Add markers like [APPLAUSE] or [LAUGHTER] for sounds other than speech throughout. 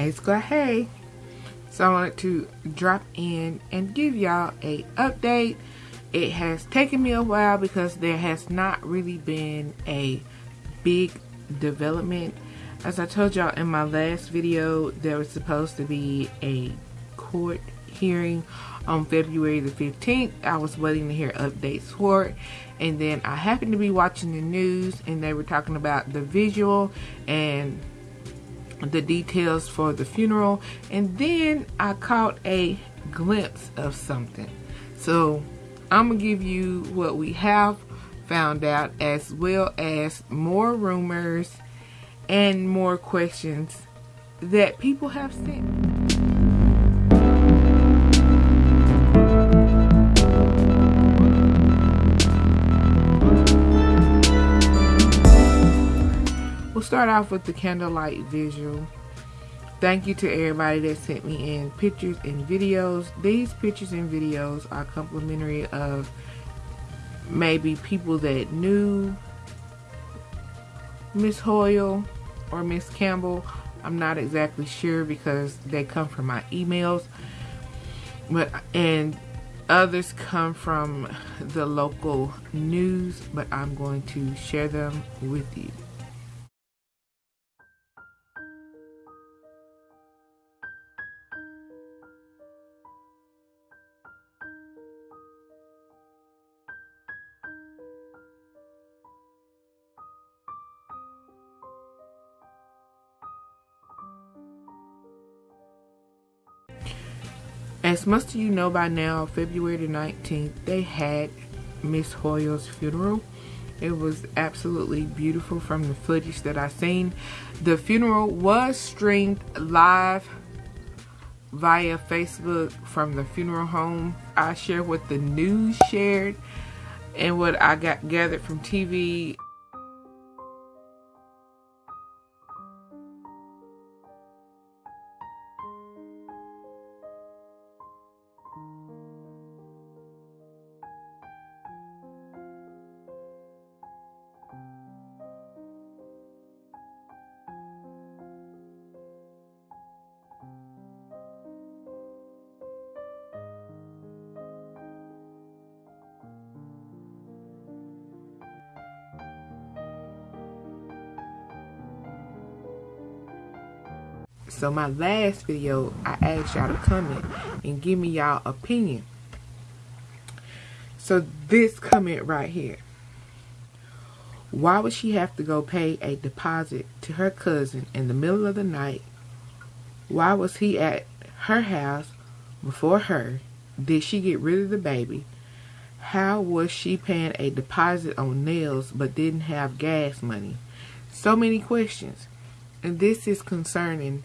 Hey Squad, hey. So I wanted to drop in and give y'all a update. It has taken me a while because there has not really been a big development. As I told y'all in my last video, there was supposed to be a court hearing on February the 15th. I was waiting to hear updates for it. And then I happened to be watching the news and they were talking about the visual and the details for the funeral. And then I caught a glimpse of something. So I'm going to give you what we have found out as well as more rumors and more questions that people have sent. We'll start off with the candlelight visual. Thank you to everybody that sent me in pictures and videos. These pictures and videos are complimentary of maybe people that knew Miss Hoyle or Miss Campbell. I'm not exactly sure because they come from my emails. But and others come from the local news, but I'm going to share them with you. As most of you know by now, February the 19th, they had Miss Hoyle's funeral. It was absolutely beautiful from the footage that I seen. The funeral was streamed live via Facebook from the funeral home. I share what the news shared and what I got gathered from TV So my last video, I asked y'all to comment and give me y'all opinion. So this comment right here. Why would she have to go pay a deposit to her cousin in the middle of the night? Why was he at her house before her? Did she get rid of the baby? How was she paying a deposit on nails but didn't have gas money? So many questions. And this is concerning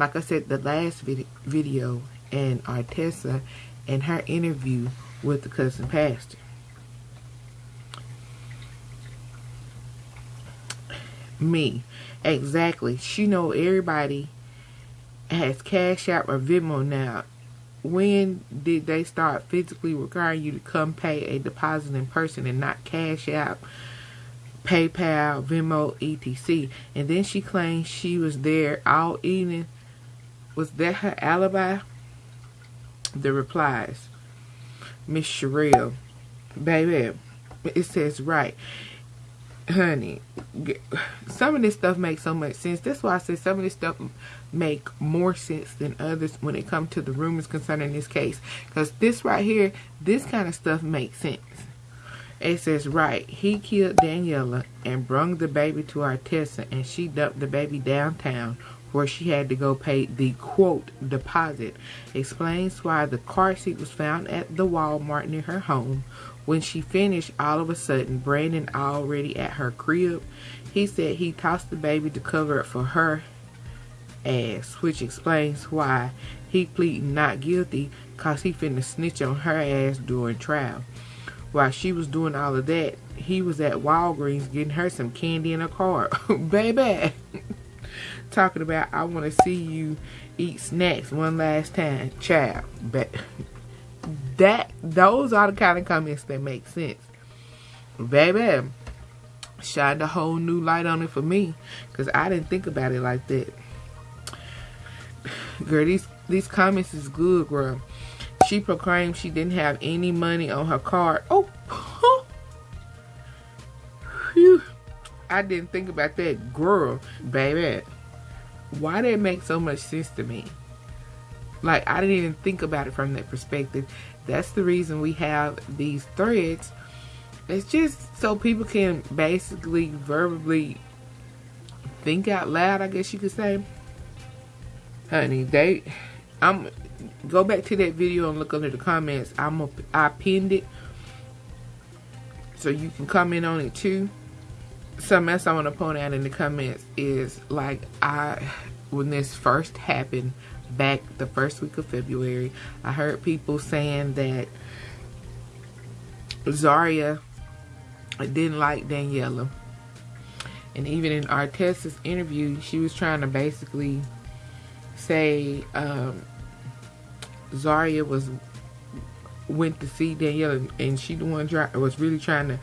like I said, the last vid video and Artessa and her interview with the cousin pastor. Me. Exactly. She know everybody has Cash App or Venmo now. When did they start physically requiring you to come pay a deposit in person and not Cash App, PayPal, Venmo, etc. And then she claims she was there all evening was that her alibi? The replies. Miss Sherelle. Baby, it says right. Honey, some of this stuff makes so much sense. That's why I say some of this stuff make more sense than others when it comes to the rumors concerning this case. Because this right here, this kind of stuff makes sense. It says, right, he killed Daniela and brung the baby to Artessa and she dumped the baby downtown where she had to go pay the quote deposit explains why the car seat was found at the Walmart near her home. When she finished, all of a sudden, Brandon already at her crib. He said he tossed the baby to cover it for her ass, which explains why he pleaded not guilty cause he finna snitch on her ass during trial. While she was doing all of that, he was at Walgreens getting her some candy in a car. [LAUGHS] Baby! Talking about I want to see you eat snacks one last time, child. But that those are the kind of comments that make sense, baby. Shined a whole new light on it for me because I didn't think about it like that. Girl, these these comments is good, girl. She proclaimed she didn't have any money on her card. Oh. [LAUGHS] I didn't think about that, girl, baby. Why that make so much sense to me? Like I didn't even think about it from that perspective. That's the reason we have these threads. It's just so people can basically verbally think out loud, I guess you could say. Honey, they I'm go back to that video and look under the comments. I'm a, I pinned it so you can comment on it too. Something else I want to point out in the comments is like I when this first happened back the first week of February, I heard people saying that Zaria didn't like Daniela. And even in Artessa's interview, she was trying to basically say um, Zaria was went to see Daniela and she the one try, was really trying to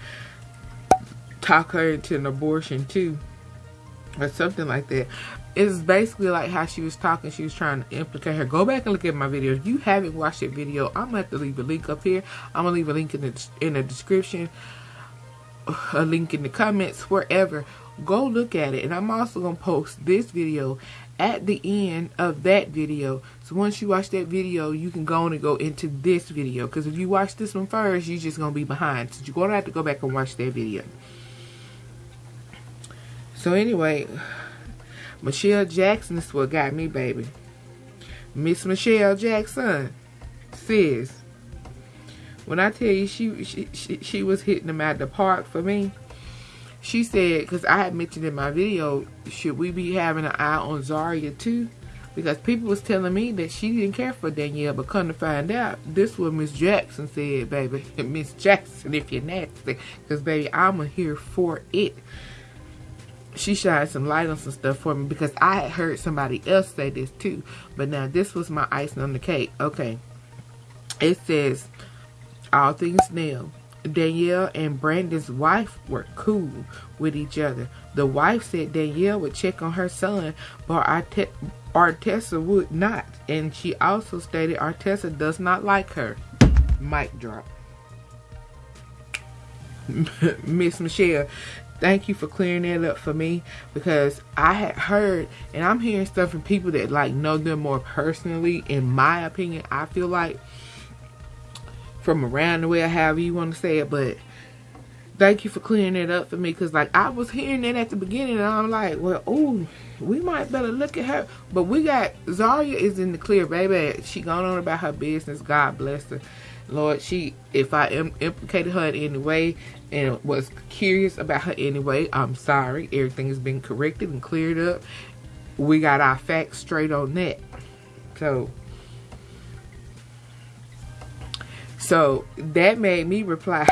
talk her into an abortion too or something like that. It's basically like how she was talking. She was trying to implicate her. Go back and look at my video if you haven't watched that video. I'm gonna have to leave a link up here. I'm gonna leave a link in the in the description a link in the comments wherever. Go look at it. And i'm also gonna post this video at the end of that video. So once you watch that video you can go on and go into this video. Because if you watch this one first you're just gonna be behind. So you're gonna have to go back and watch that video so anyway Michelle Jackson is what got me, baby. Miss Michelle Jackson, sis. When I tell you she, she she she was hitting them at the park for me, she said because I had mentioned in my video, should we be having an eye on Zaria too? Because people was telling me that she didn't care for Danielle, but come to find out, this was Miss Jackson said, baby. [LAUGHS] Miss Jackson, if you're nasty. Because, baby, I'm here for it she shined some light on some stuff for me because I had heard somebody else say this too. But now this was my icing on the cake. Okay. It says, all things new. Danielle and Brandon's wife were cool with each other. The wife said Danielle would check on her son, but Artessa would not. And she also stated Artessa does not like her. Mic drop. [LAUGHS] Miss Michelle, thank you for clearing that up for me because I had heard and I'm hearing stuff from people that like know them more personally. In my opinion, I feel like from around the way, however you want to say it, but thank you for clearing it up for me because like I was hearing that at the beginning and I'm like, well, oh, we might better look at her. But we got Zaria is in the clear, baby. She gone on about her business. God bless her. Lord, she if I Im implicated her in any way and was curious about her anyway, I'm sorry. Everything has been corrected and cleared up. We got our facts straight on that. So So that made me reply,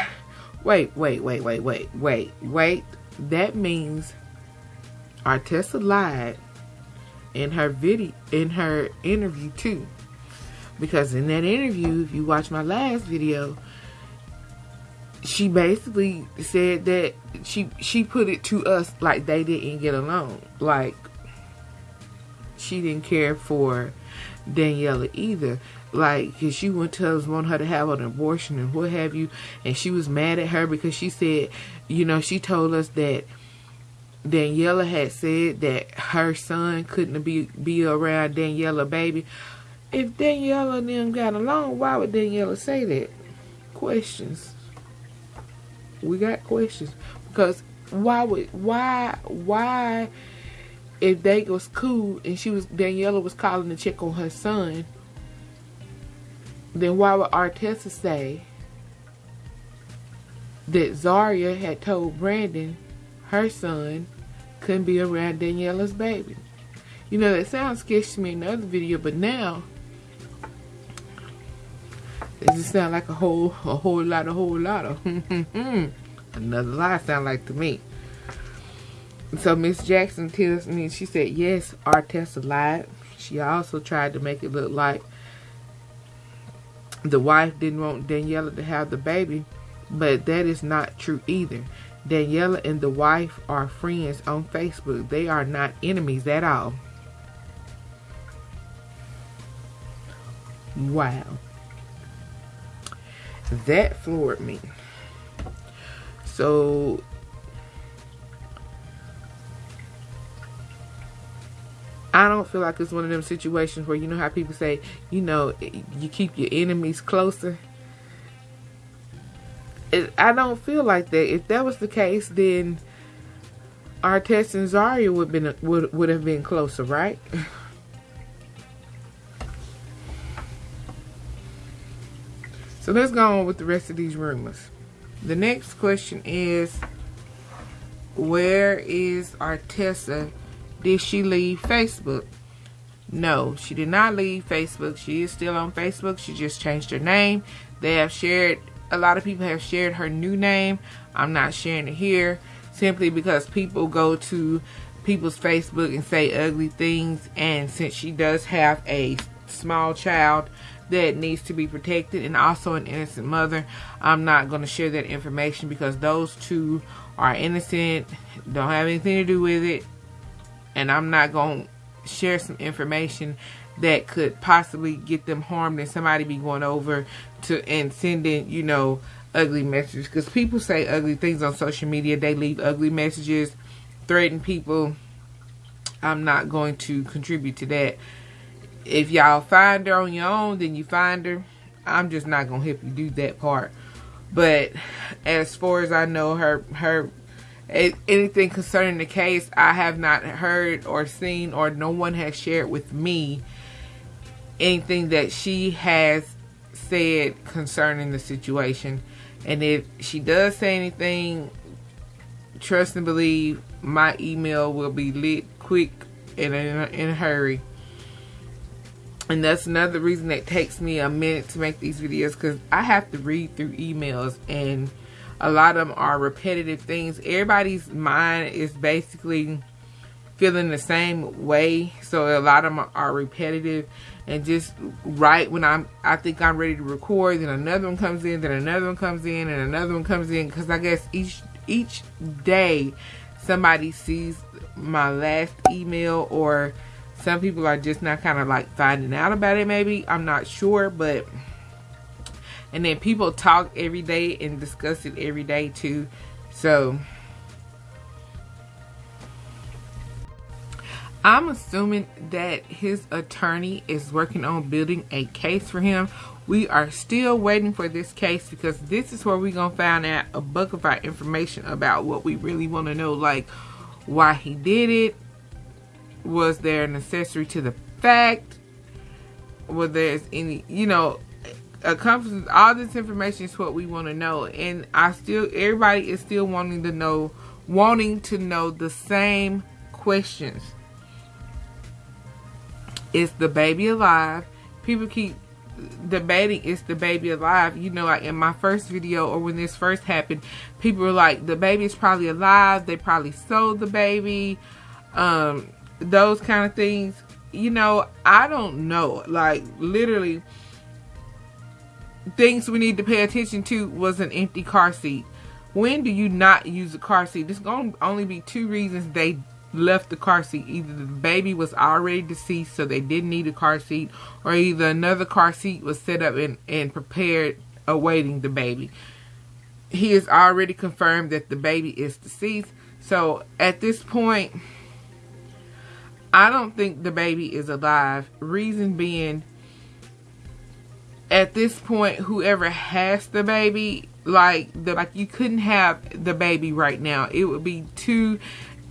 wait, wait, wait, wait, wait, wait, wait. That means Artessa lied in her video in her interview too. Because in that interview, if you watch my last video, she basically said that she she put it to us like they didn't get along. Like she didn't care for Daniela either. Like, cause she went to us want her to have an abortion and what have you, and she was mad at her because she said, you know, she told us that Daniela had said that her son couldn't be be around Daniela baby if Daniela and them got along, why would Daniela say that? Questions. We got questions. Because why would why why if they was cool and she was Daniela was calling to check on her son, then why would Artessa say that Zaria had told Brandon her son couldn't be around Daniela's baby? You know, that sounds sketchy to me in the other video, but now it just sound like a whole, a whole lot, a whole lot of hmm, hmm, hmm? another lie sound like to me. So Miss Jackson tells me, she said, yes, Artessa lied. She also tried to make it look like the wife didn't want Daniela to have the baby, but that is not true either. Daniela and the wife are friends on Facebook. They are not enemies at all. Wow. That floored me. So I don't feel like it's one of them situations where you know how people say, you know, you keep your enemies closer. It, I don't feel like that. If that was the case, then Artest and Zaria would been would would have been closer, right? [LAUGHS] so let's go on with the rest of these rumors. The next question is, where is Artessa? Did she leave Facebook? No, she did not leave Facebook. She is still on Facebook. She just changed her name. They have shared, a lot of people have shared her new name. I'm not sharing it here simply because people go to people's Facebook and say ugly things. And since she does have a small child that needs to be protected and also an innocent mother, I'm not going to share that information because those two are innocent, don't have anything to do with it and I'm not going to share some information that could possibly get them harmed and somebody be going over to and sending, you know, ugly messages. Because people say ugly things on social media. They leave ugly messages, threaten people. I'm not going to contribute to that. If y'all find her on your own, then you find her. I'm just not to help you do that part. But as far as I know, her her anything concerning the case, I have not heard or seen or no one has shared with me anything that she has said concerning the situation. And if she does say anything, trust and believe my email will be lit quick and in a, in a hurry. And that's another reason that takes me a minute to make these videos because I have to read through emails and a lot of them are repetitive things. Everybody's mind is basically feeling the same way. So a lot of them are repetitive and just right when I'm, I think I'm ready to record, then another one comes in, then another one comes in, and another one comes in. Because I guess each each day somebody sees my last email, or some people are just not kind of like finding out about it. Maybe I'm not sure, but and then people talk every day and discuss it every day too so I'm assuming that his attorney is working on building a case for him. We are still waiting for this case because this is where we're to find out a buck of our information about what we really want to know. Like, why he did it. Was there an accessory to the fact? Was there any, you know, encompasses all this information is what we want to know and i still everybody is still wanting to know wanting to know the same questions. Is the baby alive? People keep debating is the baby alive? You know like in my first video or when this first happened people were like the baby is probably alive. They probably sold the baby. Um those kind of things you know i don't know like literally things we need to pay attention to was an empty car seat. When do you not use a car seat? There's going to only be two reasons they left the car seat. Either the baby was already deceased, so they didn't need a car seat, or either another car seat was set up and, and prepared awaiting the baby. He has already confirmed that the baby is deceased. So at this point, I don't think the baby is alive. Reason being, at this point, whoever has the baby, like the like you couldn't have the baby right now. It would be too.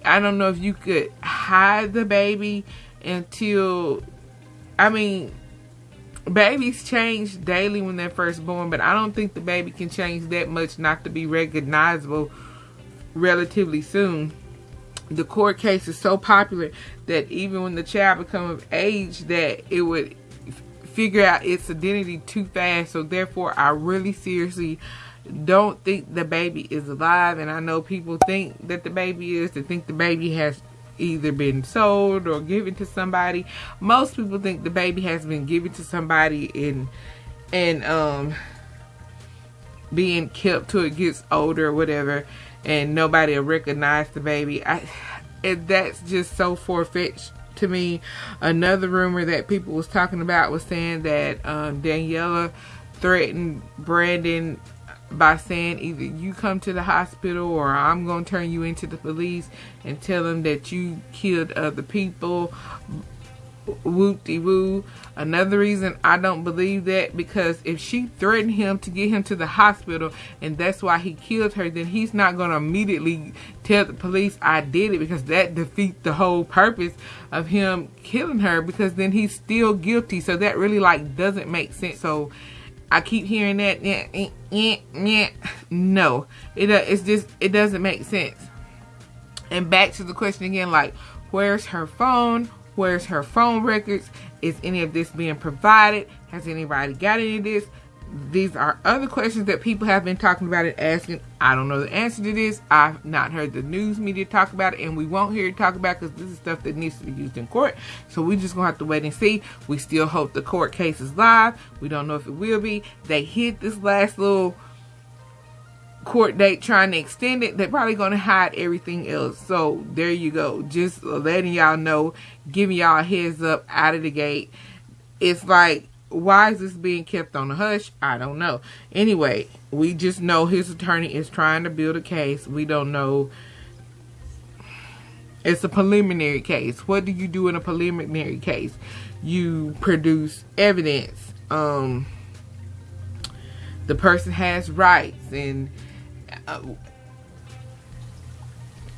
I don't know if you could hide the baby until. I mean, babies change daily when they're first born, but I don't think the baby can change that much not to be recognizable relatively soon. The court case is so popular that even when the child becomes of age, that it would figure out its identity too fast. So therefore, I really seriously don't think the baby is alive. And I know people think that the baby is. They think the baby has either been sold or given to somebody. Most people think the baby has been given to somebody and and um being kept till it gets older or whatever and nobody will recognize the baby. I that's just so far fetched to me. Another rumor that people was talking about was saying that um, Daniela threatened Brandon by saying either you come to the hospital or I'm going to turn you into the police and tell them that you killed other people de woo. Another reason I don't believe that because if she threatened him to get him to the hospital and that's why he killed her, then he's not going to immediately tell the police I did it because that defeats the whole purpose of him killing her because then he's still guilty. So that really like doesn't make sense. So I keep hearing that. No, it uh, it's just it doesn't make sense. And back to the question again, like where's her phone? Where's her phone records? Is any of this being provided? Has anybody got any of this? These are other questions that people have been talking about and asking. I don't know the answer to this. I've not heard the news media talk about it, and we won't hear it talk about because this is stuff that needs to be used in court. So we just gonna have to wait and see. We still hope the court case is live. We don't know if it will be. They hit this last little court date trying to extend it, they're probably going to hide everything else. So there you go. Just letting y'all know, giving y'all a heads up out of the gate. It's like, why is this being kept on the hush? I don't know. Anyway, we just know his attorney is trying to build a case. We don't know. It's a preliminary case. What do you do in a preliminary case? You produce evidence. Um, the person has rights and uh,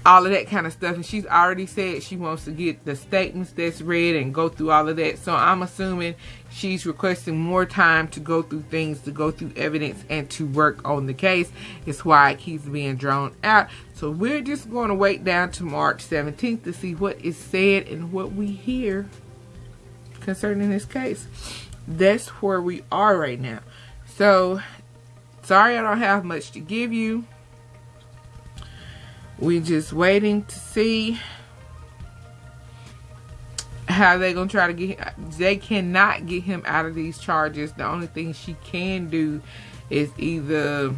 all of that kind of stuff. And she's already said she wants to get the statements that's read and go through all of that. So I'm assuming she's requesting more time to go through things, to go through evidence, and to work on the case. It's why it keeps being drawn out. So we're just going to wait down to March 17th to see what is said and what we hear concerning this case. That's where we are right now. So Sorry I don't have much to give you. We just waiting to see how they gonna try to get. They cannot get him out of these charges. The only thing she can do is either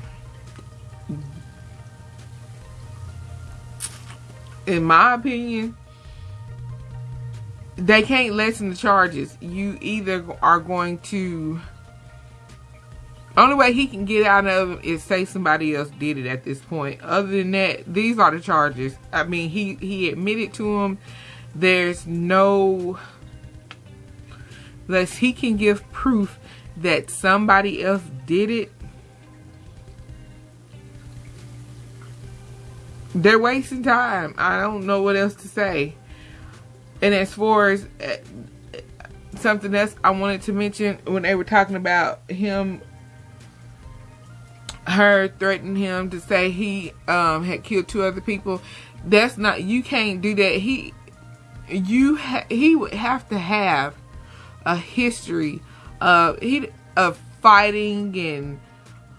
in my opinion they can't lessen the charges. You either are going to only way he can get out of it is say somebody else did it at this point. Other than that, these are the charges. I mean, he, he admitted to them. There's no... Unless he can give proof that somebody else did it. They're wasting time. I don't know what else to say. And as far as uh, something else I wanted to mention when they were talking about him her threatening him to say he um, had killed two other people. That's not you can't do that. He you ha he would have to have a history of he of fighting and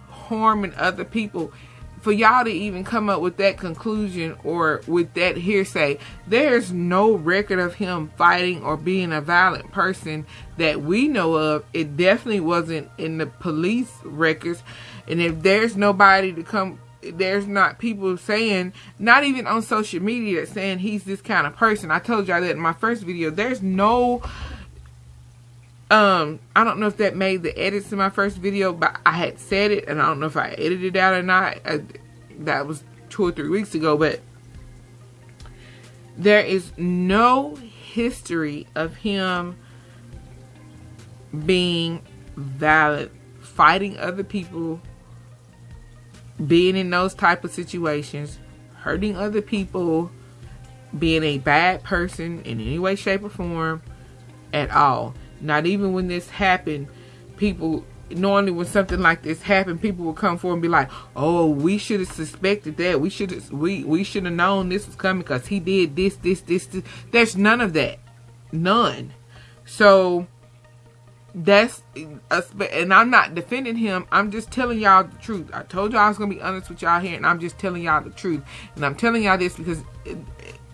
harming other people for y'all to even come up with that conclusion or with that hearsay, there's no record of him fighting or being a violent person that we know of. It definitely wasn't in the police records. And if there's nobody to come, there's not people saying, not even on social media, saying he's this kind of person. I told y'all that in my first video. There's no, um, I don't know if that made the edits in my first video, but I had said it, and I don't know if I edited it out or not. I, that was two or three weeks ago, but there is no history of him being valid, fighting other people being in those type of situations, hurting other people, being a bad person in any way, shape, or form at all. Not even when this happened, people normally when something like this happened, people will come forward and be like, "Oh, we should have suspected that. We should have we we should have known this was coming because he did this, this, this, this." There's none of that, none. So that's uh, and I'm not defending him. I'm just telling y'all the truth. I told y'all I was gonna be honest with y'all here, and I'm just telling y'all the truth. And I'm telling y'all this because uh,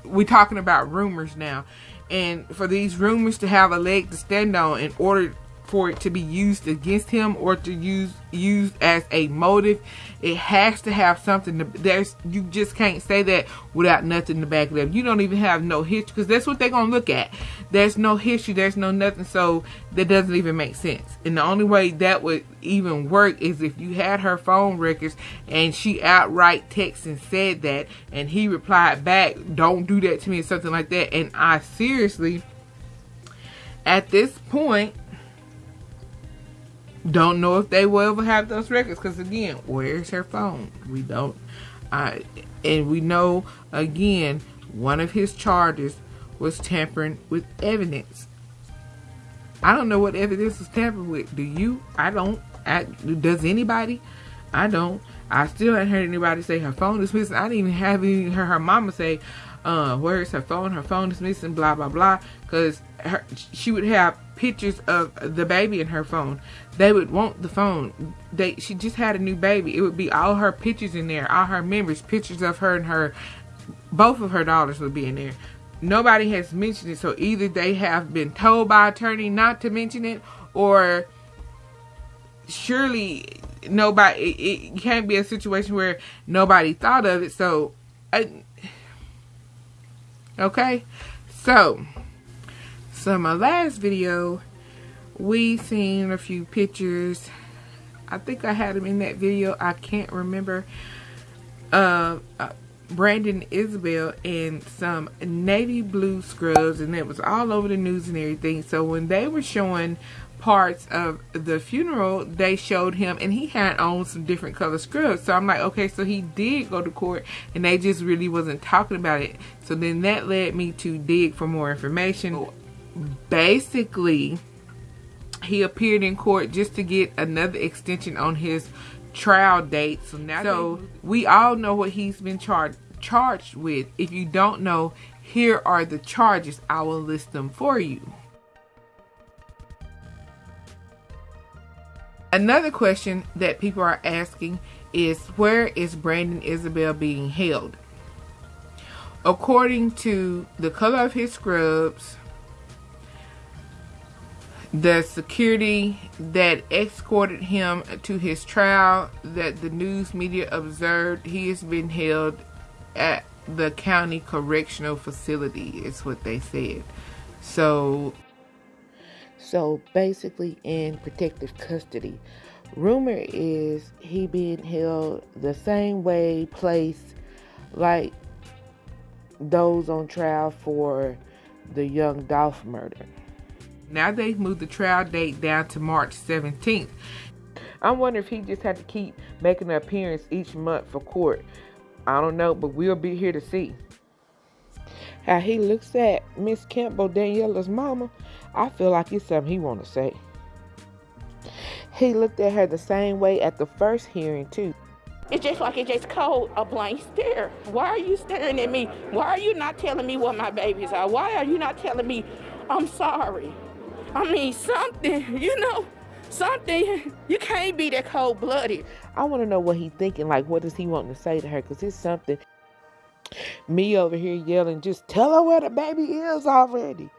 we're talking about rumors now, and for these rumors to have a leg to stand on, in order for it to be used against him or to use used as a motive. It has to have something. To, there's you just can't say that without nothing to back it up. You don't even have no history because that's what they're gonna look at. There's no history. There's no nothing. So that doesn't even make sense. And the only way that would even work is if you had her phone records and she outright texted and said that, and he replied back, "Don't do that to me," or something like that. And I seriously, at this point don't know if they will ever have those records because again, where's her phone? We don't. I and we know again one of his charges was tampering with evidence. I don't know what evidence was tampered with. Do you? I don't. I, does anybody? I don't. I still haven't heard anybody say her phone is missing. I didn't even have even heard her mama say, uh, where's her phone? Her phone is missing, blah, blah, blah. Because she would have pictures of the baby in her phone. They would want the phone. They She just had a new baby. It would be all her pictures in there, all her memories, pictures of her and her, both of her daughters would be in there. Nobody has mentioned it, so either they have been told by attorney not to mention it, or surely nobody, it, it can't be a situation where nobody thought of it, so... I, Okay, so, so in my last video, we seen a few pictures. I think I had them in that video. I can't remember. Uh, uh, Brandon Isabelle in some navy blue scrubs, and it was all over the news and everything. So when they were showing parts of the funeral, they showed him, and he had on some different color scrubs. So I'm like, okay, so he did go to court, and they just really wasn't talking about it. So then that led me to dig for more information. Basically, he appeared in court just to get another extension on his trial date. So now, so we all know what he's been charged charged with. If you don't know, here are the charges. I will list them for you. Another question that people are asking is where is Brandon Isabelle being held? According to the color of his scrubs, the security that escorted him to his trial that the news media observed, he has been held at the county correctional facility is what they said. So so basically in protective custody. Rumor is he being held the same way, place like those on trial for the young Dolph murder. Now they've moved the trial date down to March 17th. I wonder if he just had to keep making an appearance each month for court. I don't know, but we'll be here to see. How he looks at Miss Campbell, Daniela's mama, I feel like it's something he want to say. He looked at her the same way at the first hearing, too. It's just like it just cold a blank stare. Why are you staring at me? Why are you not telling me what my babies are? Why are you not telling me I'm sorry? I mean, something, you know, something. You can't be that cold blooded. I want to know what he's thinking. Like, what does he want to say to her? Because it's something. Me over here yelling, just tell her where the baby is already.